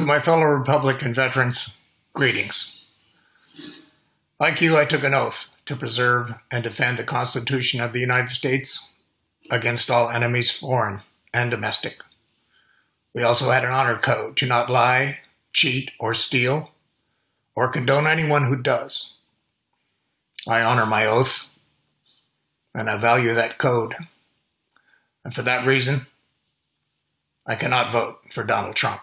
My fellow Republican veterans, greetings. Like you, I took an oath to preserve and defend the Constitution of the United States against all enemies, foreign and domestic. We also had an honor code to not lie, cheat, or steal, or condone anyone who does. I honor my oath, and I value that code. And for that reason, I cannot vote for Donald Trump.